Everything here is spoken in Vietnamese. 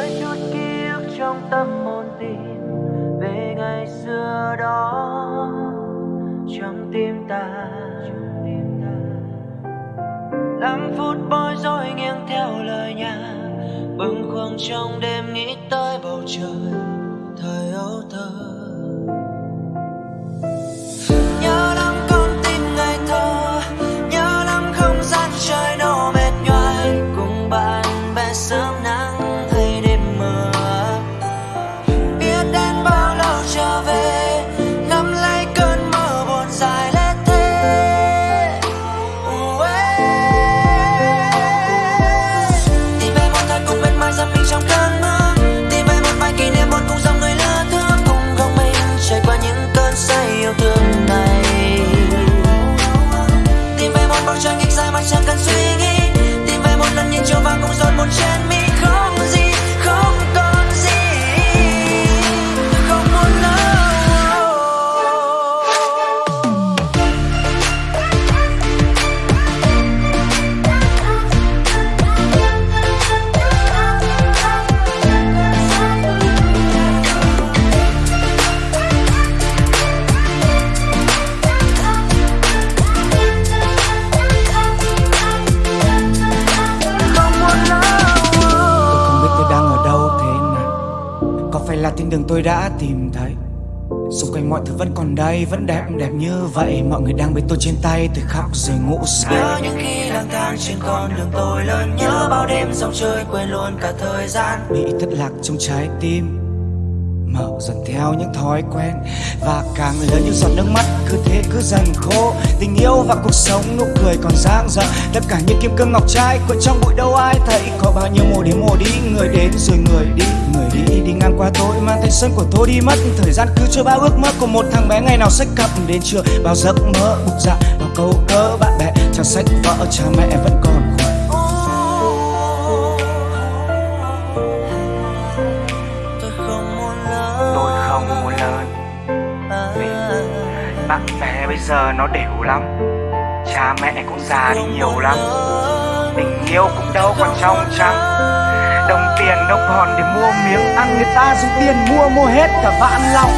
với chút ký ức trong tâm hồn tìm về ngày xưa đó. Trong tim ta, năm phút bối rối nghiêng theo lời nhà, bâng khuâng trong đêm nghĩ tới bầu trời, thời ấu thơ. Là thiên đường tôi đã tìm thấy. Xung quanh mọi thứ vẫn còn đây Vẫn đẹp đẹp như vậy. Mọi người đang bên tôi trên tay Tôi khóc rồi ngủ say. Nhớ những khi lang thang trên con đường tôi lớn Nhớ bao đêm dòng chơi quên luôn cả thời gian. Bị thất lạc trong trái tim mạo dần theo những thói quen. Và càng lớn những giọt nước mắt, Cứ thế cứ dần khô. Tình yêu và cuộc sống, nụ cười còn dang dở Tất cả những kim cương ngọc trai Cuộn trong bụi đâu ai thấy. Có bao nhiêu mùa đến mùa đi, Người đến rồi người đi. Người đi đi ngang qua tôi, Mang thanh xuân của tôi đi mất. Thời gian cứ trôi bao ước mơ của một thằng bé Ngày nào sách cặp đến trường Bao giấc mơ bục dạ Bao câu cớ bạn bè. Chẳng sách vợ, cha mẹ vẫn còn khỏe bạn bè bây giờ nó đều lắm. Cha mẹ cũng già đi nhiều lắm. Tình yêu cũng đâu còn trong trắng. Đồng tiền đâu còn để mua miếng ăn, Người ta dùng tiền mua mua hết cả vạn lòng.